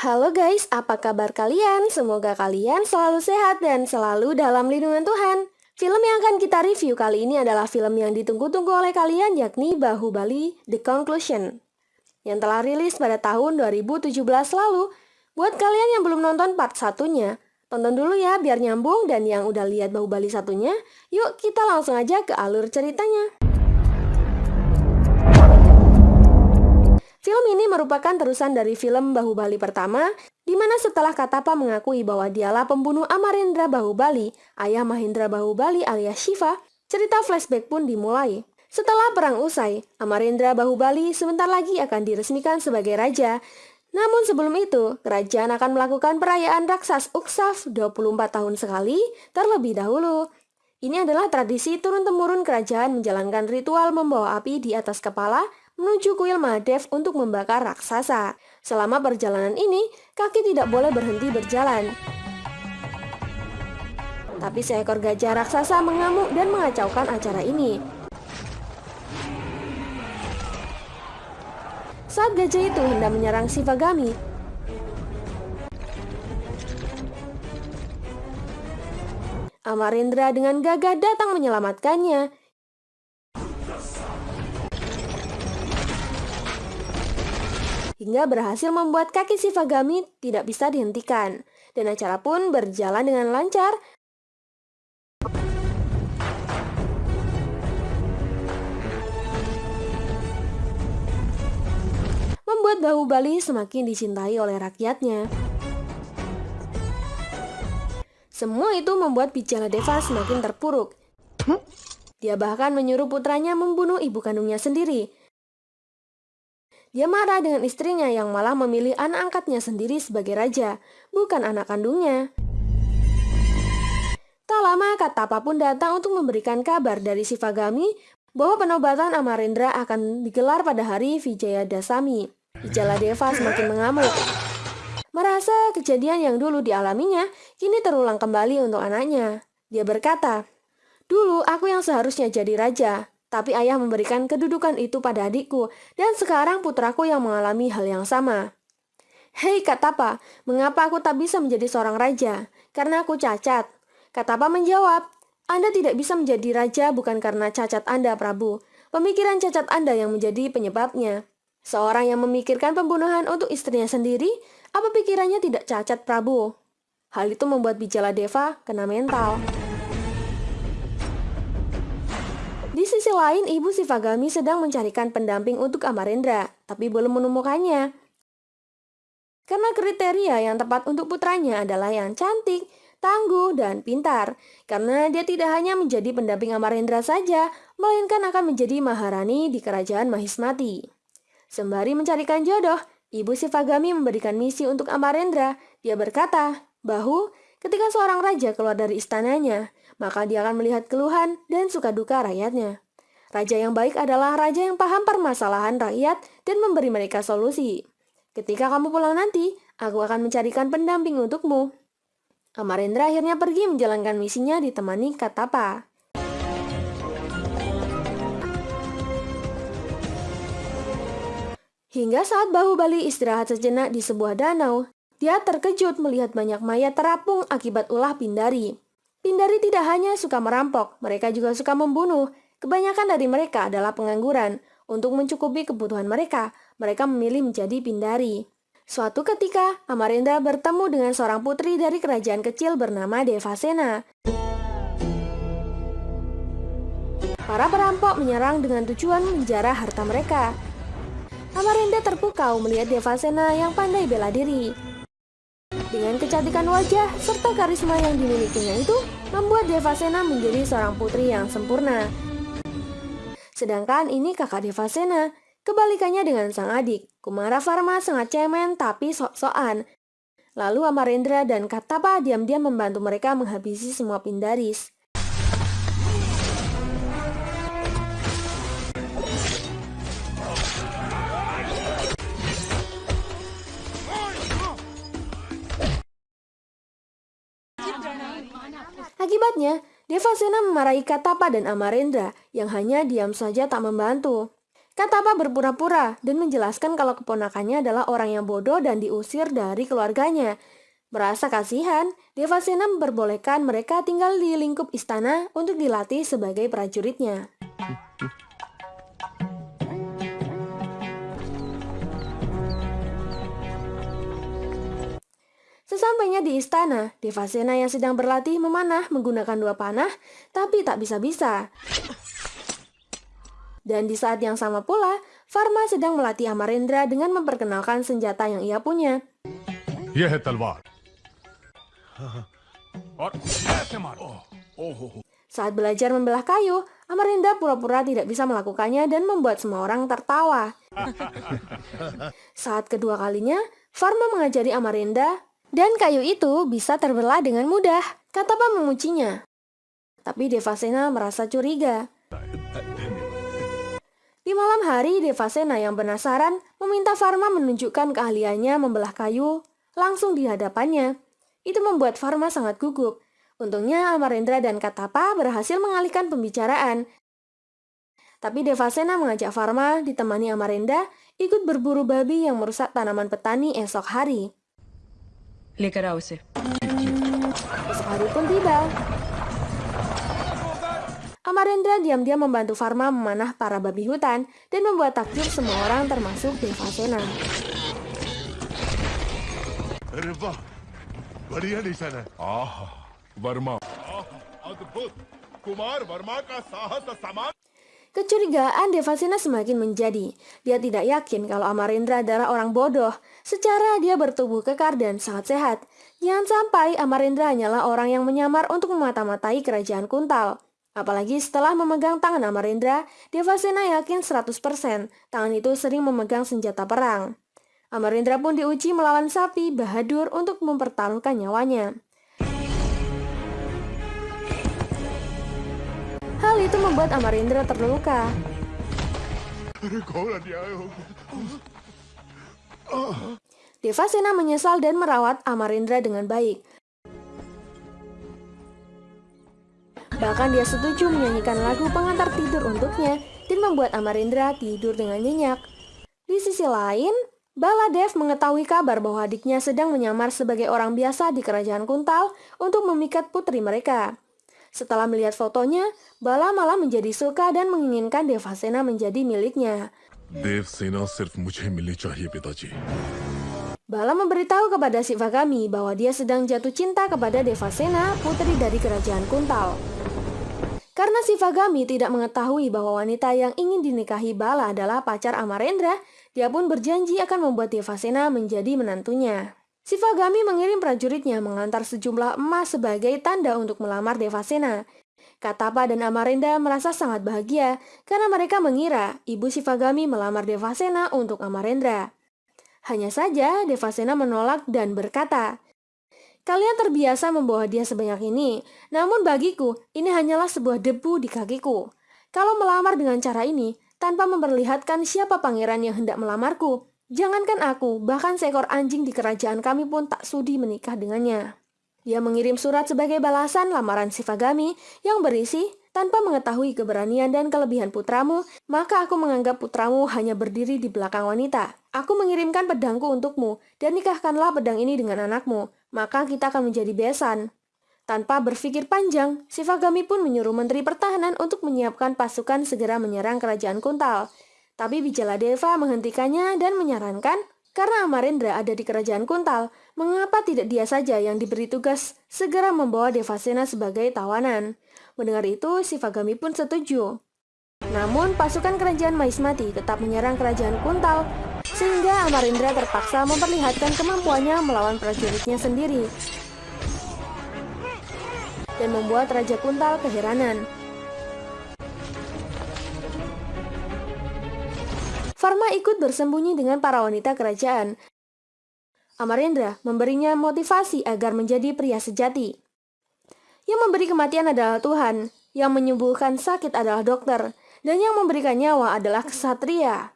Halo guys, apa kabar kalian? Semoga kalian selalu sehat dan selalu dalam lindungan Tuhan. Film yang akan kita review kali ini adalah film yang ditunggu-tunggu oleh kalian yakni Bahubali The Conclusion yang telah rilis pada tahun 2017 lalu. Buat kalian yang belum nonton part satunya, tonton dulu ya biar nyambung dan yang udah lihat Bahubali satunya, yuk kita langsung aja ke alur ceritanya. Film ini merupakan terusan dari film Bahubali pertama, di mana setelah Katapa mengakui bahwa dialah pembunuh Amarendra Bahubali, ayah Mahendra Bahubali alias Shiva, cerita flashback pun dimulai. Setelah perang usai, Amarendra Bahubali sebentar lagi akan diresmikan sebagai raja. Namun sebelum itu, kerajaan akan melakukan perayaan raksas Uksaf 24 tahun sekali terlebih dahulu. Ini adalah tradisi turun-temurun kerajaan menjalankan ritual membawa api di atas kepala menuju kuil Mahadev untuk membakar raksasa. Selama perjalanan ini, kaki tidak boleh berhenti berjalan. Tapi seekor gajah raksasa mengamuk dan mengacaukan acara ini. Saat gajah itu hendak menyerang Sivagami, Amarendra dengan gagah datang menyelamatkannya. Hingga berhasil membuat kaki Sivagami tidak bisa dihentikan, dan acara pun berjalan dengan lancar. Membuat Bahubali semakin dicintai oleh rakyatnya. Semua itu membuat Bijala Deva semakin terpuruk. Dia bahkan menyuruh putranya membunuh ibu kandungnya sendiri, dia marah dengan istrinya yang malah memilih anak angkatnya sendiri sebagai raja, bukan anak kandungnya. Tak lama kata apa pun datang untuk memberikan kabar dari Sivagami bahwa penobatan Amarendra akan digelar pada hari Vijaya Dasami. Ijala Deva semakin mengamuk. Merasa kejadian yang dulu dialaminya kini terulang kembali untuk anaknya. Dia berkata, Dulu aku yang seharusnya jadi raja, tapi ayah memberikan kedudukan itu pada adikku, dan sekarang putraku yang mengalami hal yang sama. Hei Katapa, mengapa aku tak bisa menjadi seorang raja? Karena aku cacat. Katapa menjawab, Anda tidak bisa menjadi raja bukan karena cacat Anda, Prabu. Pemikiran cacat Anda yang menjadi penyebabnya. Seorang yang memikirkan pembunuhan untuk istrinya sendiri, apa pikirannya tidak cacat, Prabu? Hal itu membuat Bijala Deva kena mental. Sisi lain, ibu Sivagami sedang mencarikan pendamping untuk Amarendra, tapi belum menemukannya. Karena kriteria yang tepat untuk putranya adalah yang cantik, tangguh, dan pintar. Karena dia tidak hanya menjadi pendamping Amarendra saja, melainkan akan menjadi Maharani di kerajaan Mahismati. Sembari mencarikan jodoh, Ibu Sivagami memberikan misi untuk Amarendra. Dia berkata, Bahu, ketika seorang raja keluar dari istananya, maka dia akan melihat keluhan dan suka duka rakyatnya. Raja yang baik adalah raja yang paham permasalahan rakyat dan memberi mereka solusi. Ketika kamu pulang nanti, aku akan mencarikan pendamping untukmu. Amarendra akhirnya pergi menjalankan misinya ditemani Katapa. Hingga saat Bahubali istirahat sejenak di sebuah danau, dia terkejut melihat banyak mayat terapung akibat ulah Pindari. Pindari tidak hanya suka merampok, mereka juga suka membunuh. Kebanyakan dari mereka adalah pengangguran. Untuk mencukupi kebutuhan mereka, mereka memilih menjadi Pindari. Suatu ketika, Amarendra bertemu dengan seorang putri dari kerajaan kecil bernama Devasena. Para perampok menyerang dengan tujuan menjarah harta mereka. Amarendra terpukau melihat Devasena yang pandai bela diri. Dengan kecantikan wajah serta karisma yang dimilikinya itu, membuat Devasena menjadi seorang putri yang sempurna. Sedangkan ini kakak Devasena, kebalikannya dengan sang adik. Kumara Farma sangat cemen tapi sok-sokan. Lalu Amarendra dan Katapa diam-diam membantu mereka menghabisi semua Pindaris. Akibatnya, Devasena memarahi Katapa dan Amarendra yang hanya diam saja tak membantu. Katapa berpura-pura dan menjelaskan kalau keponakannya adalah orang yang bodoh dan diusir dari keluarganya. Merasa kasihan, Devasena memperbolehkan mereka tinggal di lingkup istana untuk dilatih sebagai prajuritnya. Sesampainya di istana, Devasena yang sedang berlatih memanah menggunakan dua panah, tapi tak bisa-bisa. Dan di saat yang sama pula, Farma sedang melatih Amarendra dengan memperkenalkan senjata yang ia punya. Talwar. Oh, oh, oh. Saat belajar membelah kayu, Amarinda pura-pura tidak bisa melakukannya dan membuat semua orang tertawa. Saat kedua kalinya, Farma mengajari Amarinda dan kayu itu bisa terbelah dengan mudah, kata Pak memujinya. Tapi Devasena merasa curiga. Di malam hari, Devasena yang penasaran meminta Farma menunjukkan keahliannya membelah kayu langsung di hadapannya. Itu membuat Farma sangat gugup. Untungnya Amarendra dan Katapa berhasil mengalihkan pembicaraan. Tapi Devasena mengajak Farma ditemani Amarenda ikut berburu babi yang merusak tanaman petani esok hari. लेकर आओ उसे Esok hari pun tiba. Amarendra diam-diam membantu Farma memanah para babi hutan dan membuat takjub semua orang termasuk Devasena. अरे वाह बढ़िया निशान है आह वर्मा अद्भुत कुमार वर्मा का साहस समान Kecurigaan Devasena semakin menjadi. Dia tidak yakin kalau Amarendra adalah orang bodoh. Secara dia bertubuh kekar dan sangat sehat. Jangan sampai Amarendra hanyalah orang yang menyamar untuk memata-matai kerajaan Kuntal. Apalagi setelah memegang tangan Amarendra, Devasena yakin 100% tangan itu sering memegang senjata perang. Amarendra pun diuji melawan sapi Bahadur untuk mempertaruhkan nyawanya. Itu membuat Amarindra terluka. Devasena menyesal dan merawat Amarindra dengan baik. Bahkan dia setuju menyanyikan lagu pengantar tidur untuknya dan membuat Amarindra tidur dengan nyenyak. Di sisi lain, Baladev mengetahui kabar bahwa adiknya sedang menyamar sebagai orang biasa di kerajaan Kuntal untuk memikat putri mereka. Setelah melihat fotonya, Bala malah menjadi suka dan menginginkan Devasena menjadi miliknya. Devasena sirf mujhe milni chahiye pitaji. Bala memberitahu kepada Sivagami bahwa dia sedang jatuh cinta kepada Devasena, putri dari kerajaan Kuntal. Karena Sivagami tidak mengetahui bahwa wanita yang ingin dinikahi Bala adalah pacar Amarendra, dia pun berjanji akan membuat Devasena menjadi menantunya. Sivagami mengirim prajuritnya mengantar sejumlah emas sebagai tanda untuk melamar Devasena. Katapa dan Amarenda merasa sangat bahagia karena mereka mengira ibu Sivagami melamar Devasena untuk Amarendra. Hanya saja Devasena menolak dan berkata, Kalian terbiasa membawa dia sebanyak ini, namun bagiku ini hanyalah sebuah debu di kakiku. Kalau melamar dengan cara ini, tanpa memperlihatkan siapa pangeran yang hendak melamarku, jangankan aku, bahkan seekor anjing di kerajaan kami pun tak sudi menikah dengannya. Dia mengirim surat sebagai balasan lamaran Sivagami yang berisi, tanpa mengetahui keberanian dan kelebihan putramu, maka aku menganggap putramu hanya berdiri di belakang wanita. Aku mengirimkan pedangku untukmu, dan nikahkanlah pedang ini dengan anakmu, maka kita akan menjadi besan. Tanpa berpikir panjang, Sivagami pun menyuruh Menteri Pertahanan untuk menyiapkan pasukan segera menyerang kerajaan Kuntal. Tapi Deva menghentikannya dan menyarankan karena Amarendra ada di kerajaan Kuntal, mengapa tidak dia saja yang diberi tugas segera membawa Devasena sebagai tawanan? Mendengar itu, Sivagami pun setuju. Namun, pasukan kerajaan Maismati tetap menyerang kerajaan Kuntal, sehingga Amarendra terpaksa memperlihatkan kemampuannya melawan prajuritnya sendiri dan membuat Raja Kuntal keheranan. Farma ikut bersembunyi dengan para wanita kerajaan. Amarendra memberinya motivasi agar menjadi pria sejati. Yang memberi kematian adalah Tuhan, yang menyembuhkan sakit adalah dokter, dan yang memberikan nyawa adalah kesatria.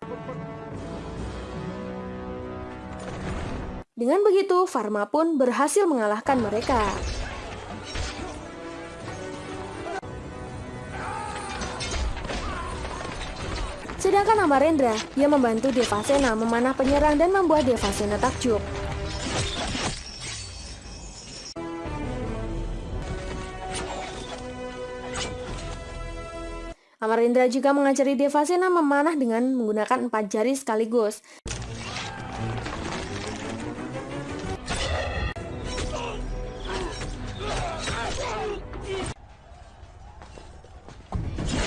Dengan begitu, Farma pun berhasil mengalahkan mereka. Sedangkan Amarendra, dia membantu Devasena memanah penyerang dan membuat Devasena takjub. Amarendra juga mengajari Devasena memanah dengan menggunakan empat jari sekaligus.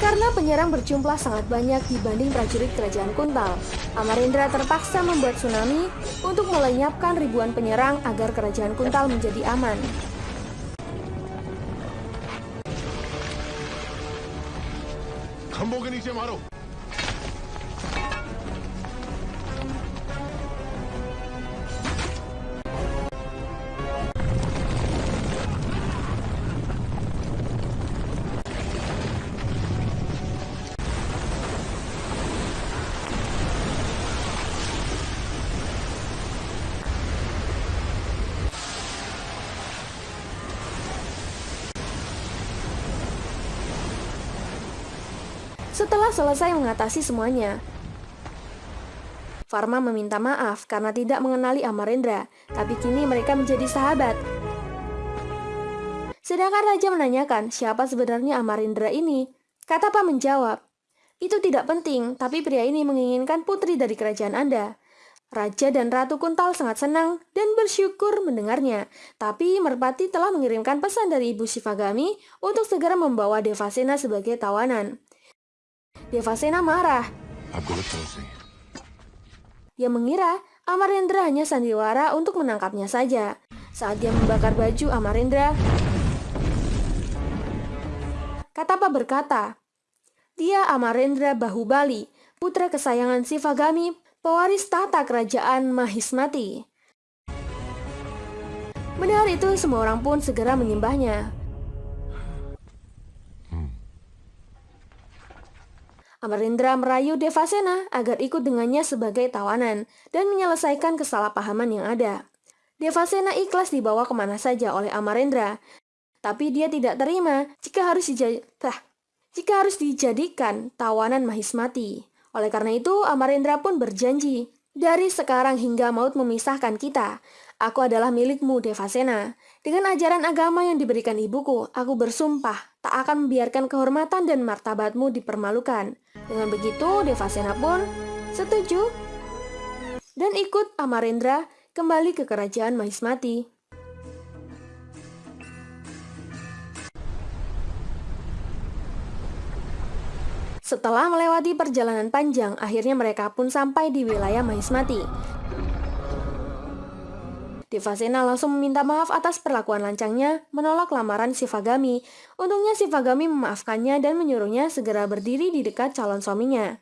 Karena penyerang berjumlah sangat banyak dibanding prajurit kerajaan Kuntal, Amarendra terpaksa membuat tsunami untuk melenyapkan ribuan penyerang agar kerajaan Kuntal menjadi aman. खंभों के नीचे मारो Selesai mengatasi semuanya, Farma meminta maaf karena tidak mengenali Amarendra, tapi kini mereka menjadi sahabat. Sedangkan Raja menanyakan siapa sebenarnya Amarendra ini. Kata Pak menjawab, itu tidak penting, tapi pria ini menginginkan putri dari kerajaan Anda. Raja dan Ratu Kuntal sangat senang dan bersyukur mendengarnya. Tapi Merpati telah mengirimkan pesan dari Ibu Shivagami untuk segera membawa Devasena sebagai tawanan. Devasena marah. Dia mengira Amarendra hanya sandiwara untuk menangkapnya saja. Saat dia membakar baju Amarendra, Katapa berkata, dia Amarendra Bahubali, putra kesayangan Sivagami, pewaris tata kerajaan Mahismati. Mendengar itu, semua orang pun segera menyembahnya. Amarendra merayu Devasena agar ikut dengannya sebagai tawanan dan menyelesaikan kesalahpahaman yang ada. Devasena ikhlas dibawa ke mana saja oleh Amarendra, tapi dia tidak terima jika harus dijadikan, jika harus dijadikan tawanan Mahismati. Oleh karena itu, Amarendra pun berjanji, dari sekarang hingga maut memisahkan kita, aku adalah milikmu Devasena. Dengan ajaran agama yang diberikan ibuku, aku bersumpah tak akan membiarkan kehormatan dan martabatmu dipermalukan. Dengan begitu, Devasena pun setuju dan ikut Amarendra kembali ke kerajaan Mahismati. Setelah melewati perjalanan panjang, akhirnya mereka pun sampai di wilayah Mahismati. Devasena langsung meminta maaf atas perlakuan lancangnya, menolak lamaran Sivagami. Untungnya Sivagami memaafkannya dan menyuruhnya segera berdiri di dekat calon suaminya.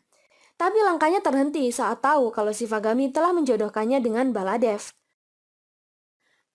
Tapi langkahnya terhenti saat tahu kalau Sivagami telah menjodohkannya dengan Baladev.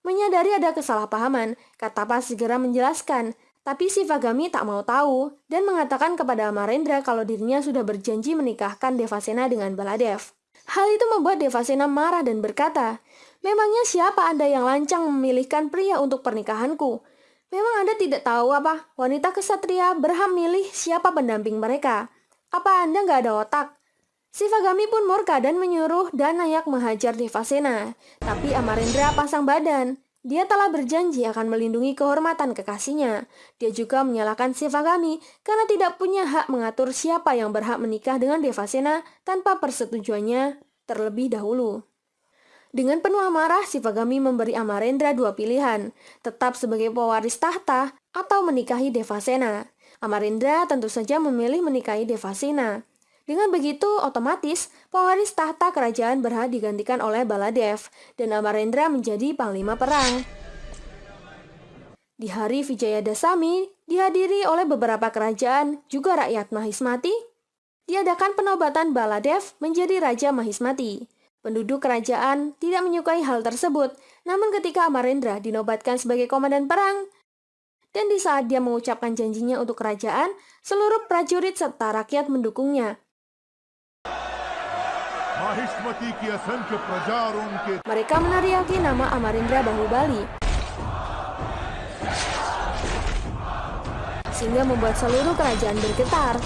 Menyadari ada kesalahpahaman, Katapa segera menjelaskan, tapi Sivagami tak mau tahu dan mengatakan kepada Amarendra kalau dirinya sudah berjanji menikahkan Devasena dengan Baladev. Hal itu membuat Devasena marah dan berkata, Memangnya siapa Anda yang lancang memilihkan pria untuk pernikahanku? Memang Anda tidak tahu apa? Wanita kesatria berhak milih siapa pendamping mereka. Apa Anda nggak ada otak? Sivagami pun murka dan menyuruh Danayak menghajar Devasena. Tapi Amarendra pasang badan. Dia telah berjanji akan melindungi kehormatan kekasihnya. Dia juga menyalahkan Sivagami karena tidak punya hak mengatur siapa yang berhak menikah dengan Devasena tanpa persetujuannya terlebih dahulu. Dengan penuh amarah, Sivagami memberi Amarendra dua pilihan, tetap sebagai pewaris tahta atau menikahi Devasena. Amarendra tentu saja memilih menikahi Devasena. Dengan begitu, otomatis pewaris tahta kerajaan berhak digantikan oleh Baladev, dan Amarendra menjadi panglima perang. Di hari Vijaya Dasami, dihadiri oleh beberapa kerajaan, juga rakyat Mahismati, diadakan penobatan Baladev menjadi Raja Mahismati. Penduduk kerajaan tidak menyukai hal tersebut, namun ketika Amarendra dinobatkan sebagai komandan perang, dan di saat dia mengucapkan janjinya untuk kerajaan, seluruh prajurit serta rakyat mendukungnya. Mereka menariaki nama Amarendra Bahubali, sehingga membuat seluruh kerajaan bergetar.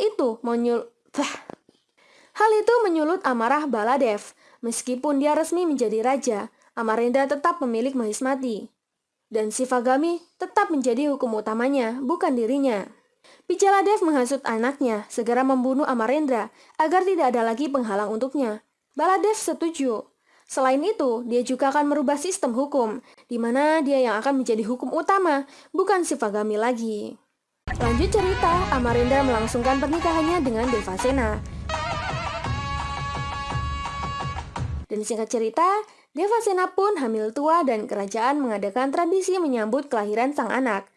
Itu menyul... Hal itu menyulut amarah Baladev. Meskipun dia resmi menjadi raja, Amarendra tetap pemilik Mahismati. Dan Sivagami tetap menjadi hukum utamanya, bukan dirinya. Pijaladev menghasut anaknya segera membunuh Amarendra agar tidak ada lagi penghalang untuknya. Baladev setuju. Selain itu, dia juga akan merubah sistem hukum, di mana dia yang akan menjadi hukum utama, bukan Sivagami lagi. Lanjut cerita, Amarendra melangsungkan pernikahannya dengan Devasena. Dan singkat cerita, Devasena pun hamil tua dan kerajaan mengadakan tradisi menyambut kelahiran sang anak.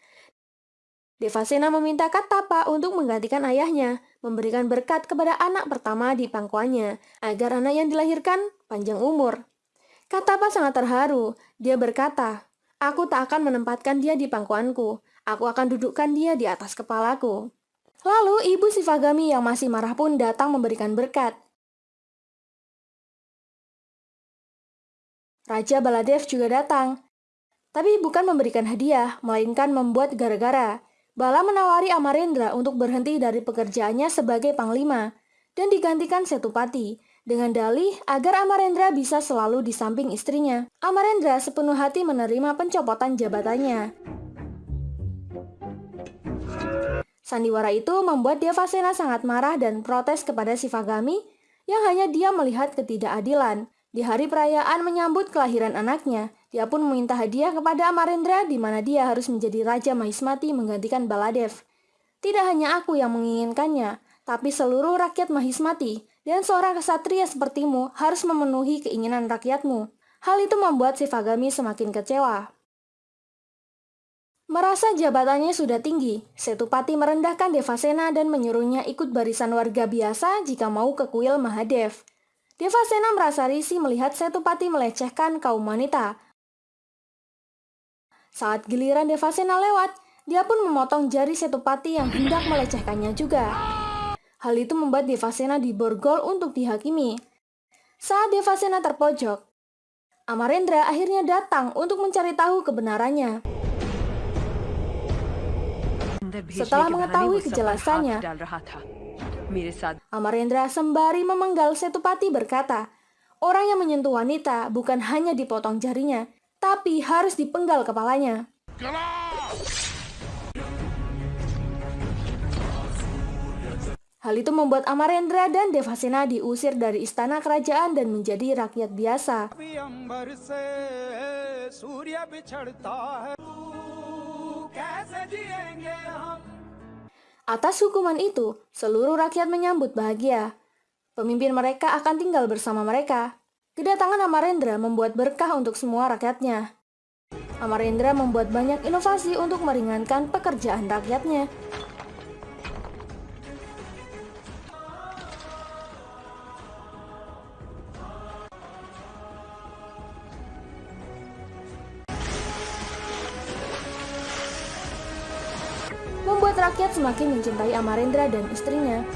Devasena meminta Katapa untuk menggantikan ayahnya, memberikan berkat kepada anak pertama di pangkuannya, agar anak yang dilahirkan panjang umur. Katapa sangat terharu, dia berkata, Aku tak akan menempatkan dia di pangkuanku, aku akan dudukkan dia di atas kepalaku. Lalu ibu Sivagami yang masih marah pun datang memberikan berkat. Raja Baladev juga datang, tapi bukan memberikan hadiah, melainkan membuat gara-gara. Bala menawari Amarendra untuk berhenti dari pekerjaannya sebagai panglima dan digantikan Setupati dengan dalih agar Amarendra bisa selalu di samping istrinya. Amarendra sepenuh hati menerima pencopotan jabatannya. Sandiwara itu membuat Devasena sangat marah dan protes kepada Sivagami yang hanya dia melihat ketidakadilan. Di hari perayaan menyambut kelahiran anaknya, dia pun meminta hadiah kepada Amarendra di mana dia harus menjadi Raja Mahismati menggantikan Baladev. Tidak hanya aku yang menginginkannya, tapi seluruh rakyat Mahismati dan seorang kesatria sepertimu harus memenuhi keinginan rakyatmu. Hal itu membuat Sivagami semakin kecewa. Merasa jabatannya sudah tinggi, Setupati merendahkan Devasena dan menyuruhnya ikut barisan warga biasa jika mau ke kuil Mahadev. Devasena merasa risih melihat Setupati melecehkan kaum wanita, saat giliran Devasena lewat, dia pun memotong jari Setupati yang hendak melecehkannya juga. Hal itu membuat Devasena diborgol untuk dihakimi. Saat Devasena terpojok, Amarendra akhirnya datang untuk mencari tahu kebenarannya. Setelah mengetahui kejelasannya, Amarendra sembari memenggal Setupati berkata, orang yang menyentuh wanita bukan hanya dipotong jarinya, tapi harus dipenggal kepalanya. Hal itu membuat Amarendra dan Devasena diusir dari istana kerajaan dan menjadi rakyat biasa. Atas hukuman itu, seluruh rakyat menyambut bahagia. Pemimpin mereka akan tinggal bersama mereka. Kedatangan Amarendra membuat berkah untuk semua rakyatnya. Amarendra membuat banyak inovasi untuk meringankan pekerjaan rakyatnya. Membuat rakyat semakin mencintai Amarendra dan istrinya.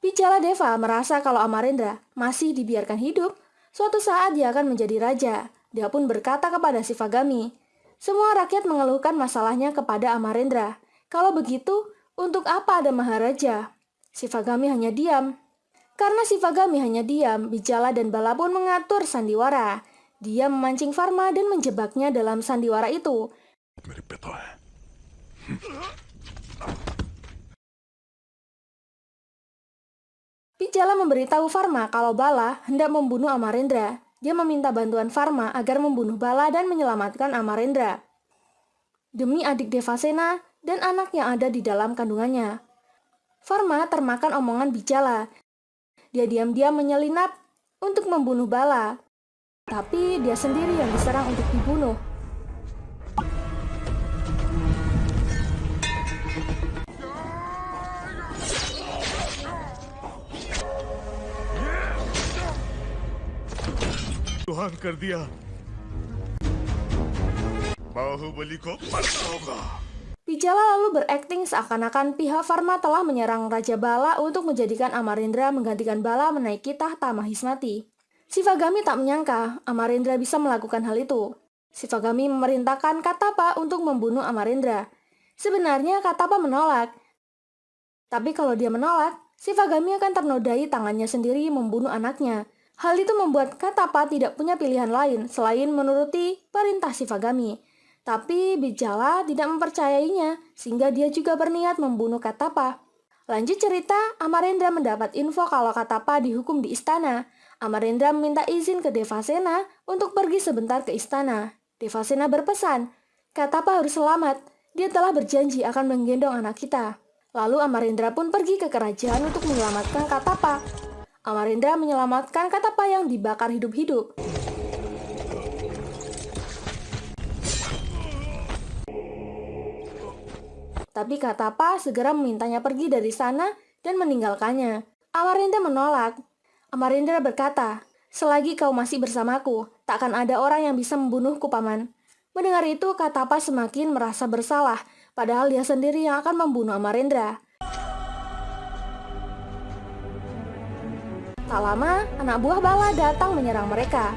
Picala Deva merasa kalau Amarendra masih dibiarkan hidup, suatu saat dia akan menjadi raja. Dia pun berkata kepada Sivagami, semua rakyat mengeluhkan masalahnya kepada Amarendra. Kalau begitu, untuk apa ada Maharaja? Sivagami hanya diam. Karena Sivagami hanya diam, Bijala dan Bala pun mengatur sandiwara. Dia memancing Farma dan menjebaknya dalam sandiwara itu. Pijala memberitahu Farma kalau Bala hendak membunuh Amarendra. Dia meminta bantuan Farma agar membunuh Bala dan menyelamatkan Amarendra. Demi adik Devasena dan anak yang ada di dalam kandungannya. Farma termakan omongan Bijala. Dia diam-diam menyelinap untuk membunuh Bala. Tapi dia sendiri yang diserang untuk dibunuh. तुहान कर दिया बाहुबली को मरना होगा Bijala lalu berakting seakan-akan pihak Farma telah menyerang Raja Bala untuk menjadikan Amarendra menggantikan Bala menaiki tahta Mahismati. Sivagami tak menyangka Amarendra bisa melakukan hal itu. Sivagami memerintahkan Katapa untuk membunuh Amarendra. Sebenarnya Katapa menolak. Tapi kalau dia menolak, Sivagami akan ternodai tangannya sendiri membunuh anaknya. Hal itu membuat Katapa tidak punya pilihan lain selain menuruti perintah Sivagami. Tapi Bijala tidak mempercayainya, sehingga dia juga berniat membunuh Katapa. Lanjut cerita, Amarendra mendapat info kalau Katapa dihukum di istana. Amarendra meminta izin ke Devasena untuk pergi sebentar ke istana. Devasena berpesan, Katapa harus selamat. Dia telah berjanji akan menggendong anak kita. Lalu Amarendra pun pergi ke kerajaan untuk menyelamatkan Katapa. Amarendra menyelamatkan Katapa yang dibakar hidup-hidup. Tapi Katapa segera memintanya pergi dari sana dan meninggalkannya. Amarendra menolak. Amarendra berkata, Selagi kau masih bersamaku, takkan ada orang yang bisa membunuhku, Paman. Mendengar itu, Katapa semakin merasa bersalah, padahal dia sendiri yang akan membunuh Amarendra. Tak lama, anak buah Bala datang menyerang mereka.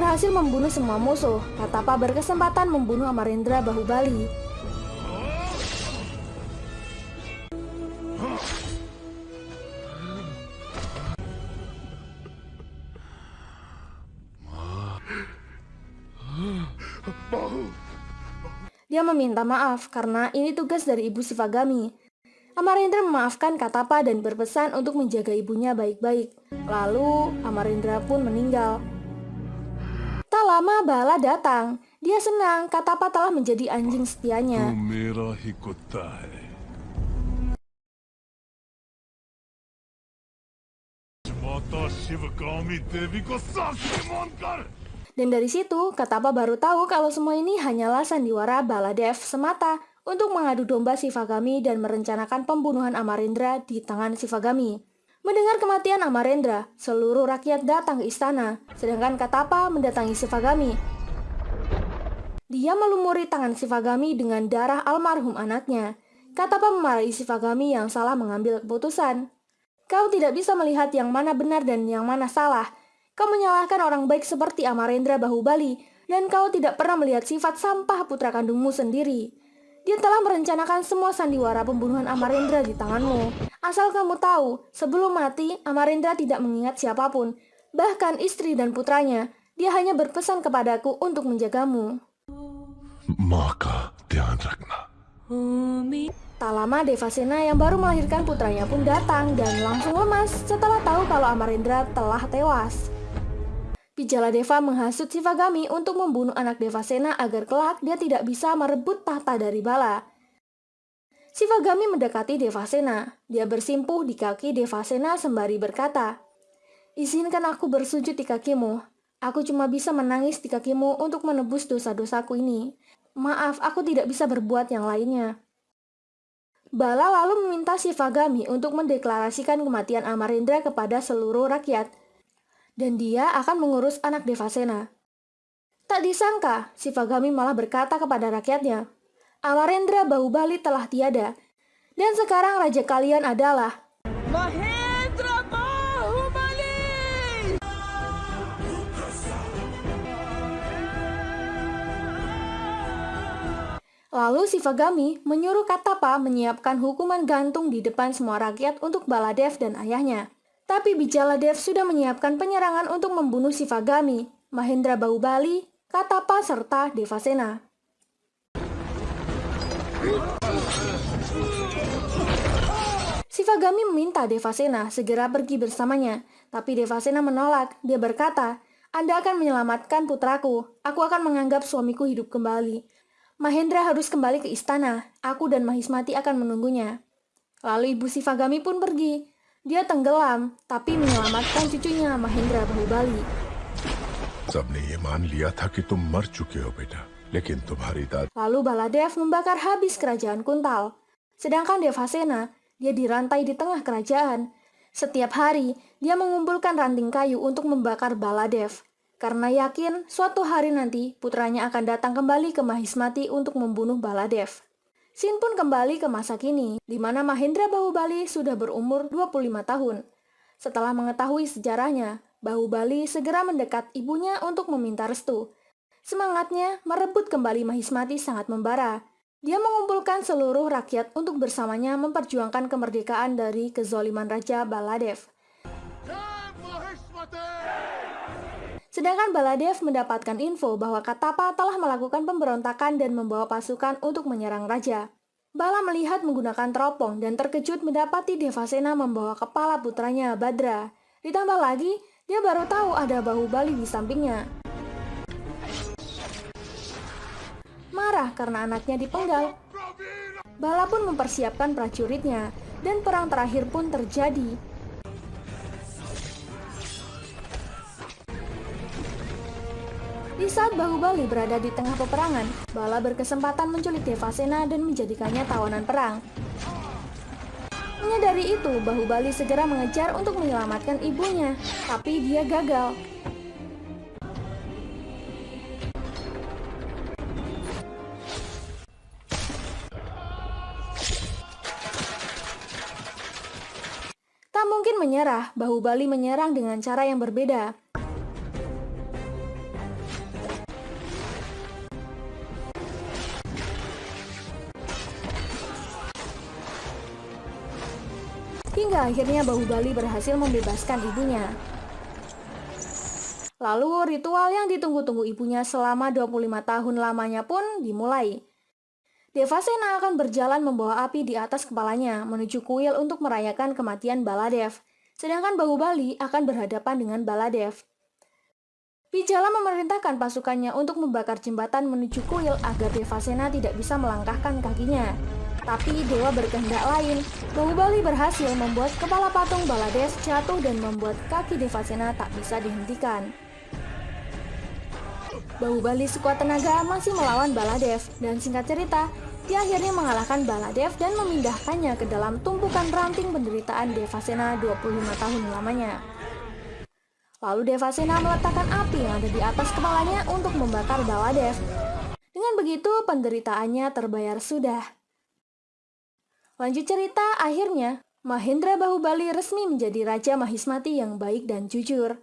Berhasil membunuh semua musuh, Katapa berkesempatan membunuh Amarendra Bahubali. Dia meminta maaf karena ini tugas dari ibu Sivagami. Amarendra memaafkan Katapa dan berpesan untuk menjaga ibunya baik-baik. Lalu, Amarendra pun meninggal lama Bala datang. Dia senang Katapa telah menjadi anjing setianya. Dan dari situ, Katapa baru tahu kalau semua ini hanyalah sandiwara Baladev semata untuk mengadu domba Sivagami dan merencanakan pembunuhan Amarindra di tangan Sivagami. Mendengar kematian Amarendra, seluruh rakyat datang ke istana, sedangkan Katapa mendatangi Sivagami. Dia melumuri tangan Sivagami dengan darah almarhum anaknya. Katapa memarahi Sivagami yang salah mengambil keputusan. Kau tidak bisa melihat yang mana benar dan yang mana salah. Kau menyalahkan orang baik seperti Amarendra Bahubali, dan kau tidak pernah melihat sifat sampah putra kandungmu sendiri. Dia telah merencanakan semua sandiwara pembunuhan Amarendra di tanganmu. Asal kamu tahu, sebelum mati, Amarendra tidak mengingat siapa pun, bahkan istri dan putranya. Dia hanya berpesan kepadaku untuk menjagamu. Maka, Tian Tak lama Devasena yang baru melahirkan putranya pun datang dan langsung lemas setelah tahu kalau Amarendra telah tewas. Pijala Deva menghasut Sivagami untuk membunuh anak Devasena agar kelak dia tidak bisa merebut tahta dari Bala. Sivagami mendekati Devasena. Dia bersimpuh di kaki Devasena sembari berkata, Izinkan aku bersujud di kakimu. Aku cuma bisa menangis di kakimu untuk menebus dosa-dosaku ini. Maaf, aku tidak bisa berbuat yang lainnya. Bala lalu meminta Sivagami untuk mendeklarasikan kematian Amarendra kepada seluruh rakyat, dan dia akan mengurus anak Devasena. Tak disangka, Sivagami malah berkata kepada rakyatnya, Amarendra Bahubali telah tiada, dan sekarang raja kalian adalah Mahendra Bahubali! Lalu Sivagami menyuruh Katapa menyiapkan hukuman gantung di depan semua rakyat untuk Baladev dan ayahnya. Tapi Bijaladev sudah menyiapkan penyerangan untuk membunuh Sivagami, Mahendra Bahubali, Katapa, serta Devasena. Sivagami meminta Devasena segera pergi bersamanya, tapi Devasena menolak. Dia berkata, Anda akan menyelamatkan putraku. Aku akan menganggap suamiku hidup kembali. Mahendra harus kembali ke istana. Aku dan Mahismati akan menunggunya. Lalu ibu Sivagami pun pergi. Dia tenggelam, tapi menyelamatkan cucunya Mahendra Bahubali. सबने ये मान लिया था कि तुम मर चुके हो बेटा लेकिन तुम्हारी दादी Lalu Baladev membakar habis kerajaan Kuntal. Sedangkan Devasena, dia dirantai di tengah kerajaan. Setiap hari, dia mengumpulkan ranting kayu untuk membakar Baladev. Karena yakin suatu hari nanti putranya akan datang kembali ke Mahismati untuk membunuh Baladev. Sin pun kembali ke masa kini, di mana Mahendra Bahubali sudah berumur 25 tahun. Setelah mengetahui sejarahnya, Bahubali segera mendekat ibunya untuk meminta restu. Semangatnya merebut kembali Mahismati sangat membara. Dia mengumpulkan seluruh rakyat untuk bersamanya memperjuangkan kemerdekaan dari kezoliman Raja Baladev. Sedangkan Baladev mendapatkan info bahwa Katapa telah melakukan pemberontakan dan membawa pasukan untuk menyerang raja. Bala melihat menggunakan teropong dan terkejut mendapati Devasena membawa kepala putranya Badra. Ditambah lagi, dia baru tahu ada bahu Bali di sampingnya. Marah karena anaknya dipenggal, Bala pun mempersiapkan prajuritnya, dan perang terakhir pun terjadi Di saat Bahubali berada di tengah peperangan, Bala berkesempatan menculik Devasena dan menjadikannya tawanan perang. Menyadari itu, Bahubali segera mengejar untuk menyelamatkan ibunya, tapi dia gagal. Menyerah, Bahubali menyerang dengan cara yang berbeda. Hingga akhirnya Bahubali berhasil membebaskan ibunya. Lalu ritual yang ditunggu-tunggu ibunya selama 25 tahun lamanya pun dimulai. Devasena akan berjalan membawa api di atas kepalanya menuju kuil untuk merayakan kematian Baladev. Sedangkan Bahubali akan berhadapan dengan Baladev. Bijala memerintahkan pasukannya untuk membakar jembatan menuju kuil agar Devasena tidak bisa melangkahkan kakinya. Tapi dewa berkehendak lain. Bahubali berhasil membuat kepala patung Balades jatuh dan membuat kaki Devasena tak bisa dihentikan. Bahubali sekuat tenaga masih melawan Baladev dan singkat cerita, dia akhirnya mengalahkan Baladev dan memindahkannya ke dalam tumpukan ranting penderitaan Devasena 25 tahun lamanya. Lalu Devasena meletakkan api yang ada di atas kepalanya untuk membakar Baladev. Dengan begitu, penderitaannya terbayar sudah. Lanjut cerita, akhirnya Mahendra Bahubali resmi menjadi Raja Mahismati yang baik dan jujur.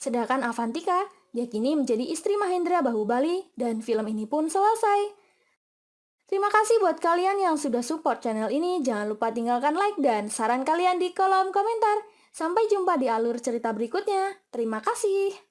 Sedangkan Avantika yakini menjadi istri Mahendra Bahubali dan film ini pun selesai. Terima kasih buat kalian yang sudah support channel ini. Jangan lupa tinggalkan like dan saran kalian di kolom komentar. Sampai jumpa di alur cerita berikutnya. Terima kasih.